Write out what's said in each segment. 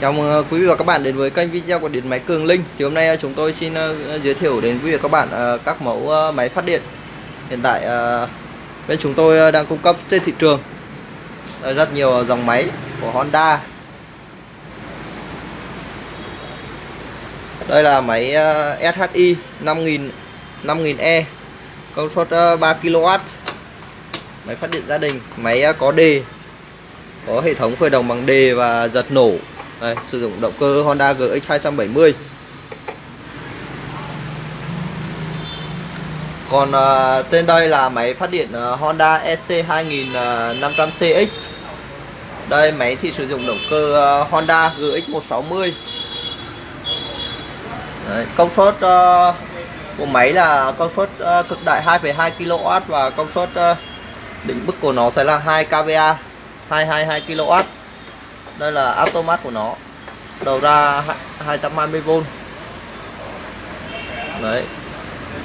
Chào mừng ờ, quý vị và các bạn đến với kênh video của Điện Máy Cường Linh. Thì hôm nay ờ, chúng tôi xin ờ, giới thiệu đến quý vị và các bạn các mẫu máy phát điện. Hiện tại bên chúng tôi đang cung cấp trên thị trường rất nhiều dòng máy của Honda. Đây là máy SHI 5000 5000E công suất 3 kW Máy phát điện gia đình, máy có đề có hệ thống khởi động bằng đề và giật nổ đây, sử dụng động cơ Honda GX 270 còn à, uh, trên đây là máy phát điện uh, Honda SC2500CX đây máy thì sử dụng động cơ uh, Honda GX 160 Đấy, công suất uh, của máy là công suất uh, cực đại 2,2 kW và công suất uh, định mức của nó sẽ là 2 kVA 222 kW đây là automat của nó. Đầu ra 220V đấy.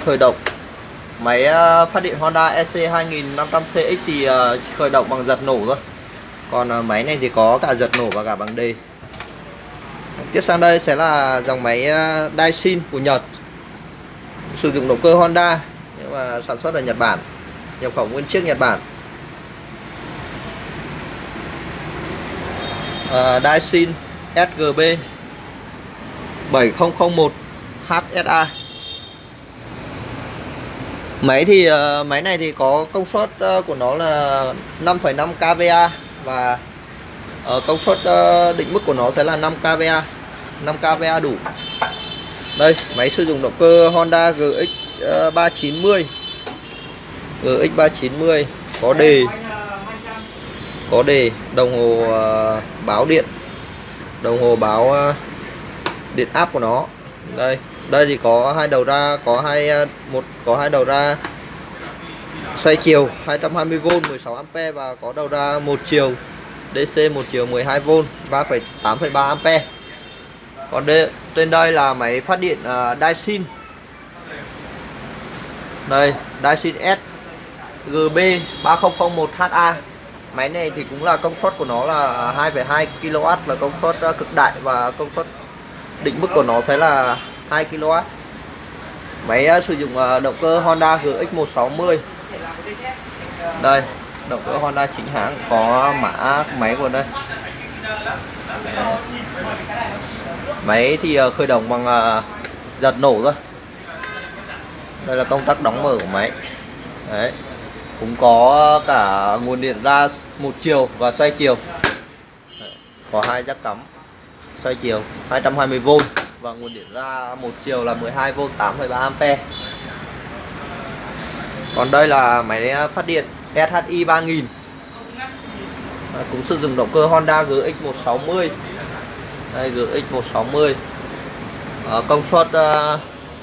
Khởi động. Máy ờ, phát điện Honda EC 2500CX thì ờ, khởi động bằng giật nổ thôi. Còn ờ, máy này thì có cả giật nổ và cả bằng D tiếp sang đây sẽ là dòng máy Daisin của Nhật. Sử dụng động cơ Honda, nhưng mà sản xuất ở Nhật Bản. Nhập khẩu nguyên chiếc Nhật Bản. Uh, Daisin SGB 7001 HSA Máy thì uh, máy này thì có công suất uh, của nó là 5,5 kVA và uh, công suất uh, định mức của nó sẽ là 5 kVA 5 kVA đủ. Đây máy sử dụng động cơ Honda GX uh, 390 GX 390 có đề có đề đồng hồ ờ, báo điện. Đồng hồ báo ờ, điện áp của nó. Đây đây thì có hai đầu ra có hai ờ, một có hai đầu ra xoay chiều 220V 16A và có đầu ra một chiều DC một chiều 12V 3,8,3A còn đây, trên đây là máy phát điện uh, Daisin đây Daisin S GB 3001HA Máy này thì cũng là công suất của nó là 2,2 kW là công suất ờ, cực đại và công suất định mức của nó sẽ là 2 kW. Máy ờ, sử dụng ờ, động cơ Honda GX 160. Đây, động cơ Honda chính hãng có mã máy của đây. Máy thì khởi động bằng giật nổ thôi. Đây là công tắc đóng mở của máy. Đấy, cũng có cả nguồn điện ra một chiều và xoay chiều. Có hai jack cắm xoay chiều 220V và nguồn điện ra một chiều là 12V 8,3A còn đây là máy phát điện SHI 3000 à, cũng sử dụng động cơ Honda GX 160 đây GX 160 à, công suất à,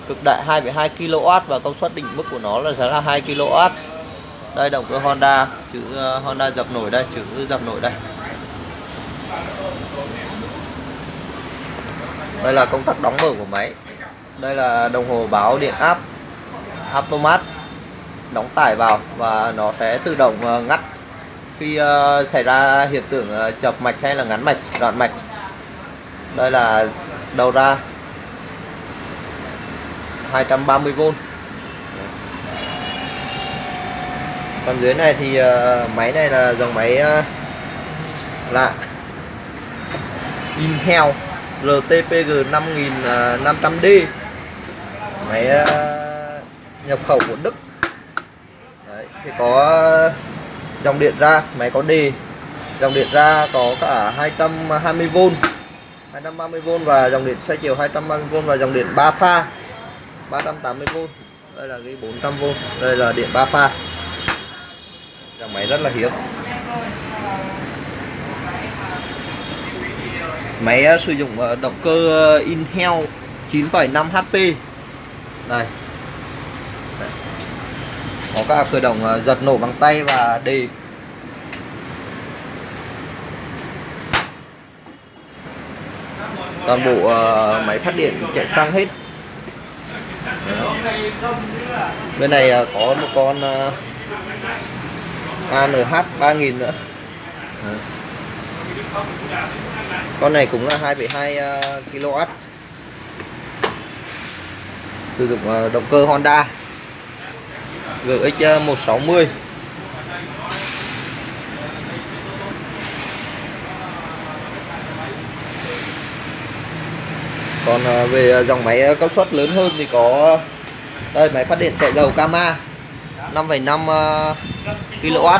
cực đại 2,2 kW và công suất đỉnh mức của nó là sẽ là 2 kW đây, động cơ Honda, chữ ờ, Honda dập nổi đây, chữ dập nổi đây. Đây là công tắc đóng mở của máy. Đây là đồng hồ báo điện áp, automat, đóng tải vào và nó sẽ tự động ờ, ngắt. Khi ờ, xảy ra hiện tượng chập mạch hay là ngắn mạch, đoạn mạch, đây là đầu ra 230V còn dưới này thì uh, máy này là dòng máy uh, lạ. Intel RTPG 5500D máy uh, nhập khẩu của Đức. Đấy, thì có dòng điện ra máy có đề dòng điện ra có cả 220V 230V và dòng điện xoay chiều 230V và dòng điện 3 pha 380V đây là cái 400V đây là điện 3 pha máy rất là hiếm. Máy ờ, sử dụng ờ, động cơ ờ, Intel 9,5 HP đây. Có cả khởi động giật nổ bằng tay và đề toàn bộ máy phát điện chạy xăng hết. Bên này có một con ANH 3000 nữa. Con này cũng là 2,2 ờ, kW sử dụng ờ, động cơ Honda GX 160 còn ờ, về dòng máy ờ, công suất lớn hơn thì có đây máy phát điện chạy dầu Kama. 5,5 ờ, kW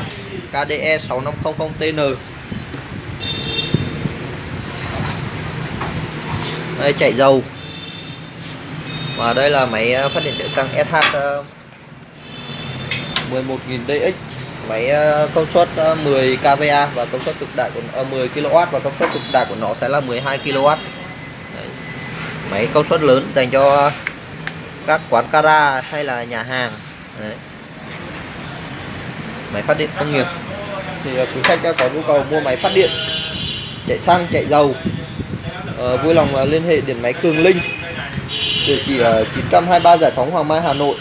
KDE 6500TN đây chạy dầu. Và đây là máy ờ, phát điện chạy xăng SH ờ, 11.000 DX máy công suất 10 kVA và công suất cực đại của ờ, 10 kW và công suất cực đại của nó sẽ là 12 kW Đấy. máy công suất lớn dành cho các quán kara hay là nhà hàng. Đấy máy phát điện công nghiệp. Thì ờ, quý khách có nhu cầu mua máy phát điện, chạy xăng, chạy dầu ờ, vui lòng ờ, liên hệ điện máy Cường Linh, địa chỉ ở 923 Giải phóng Hoàng Mai, Hà Nội.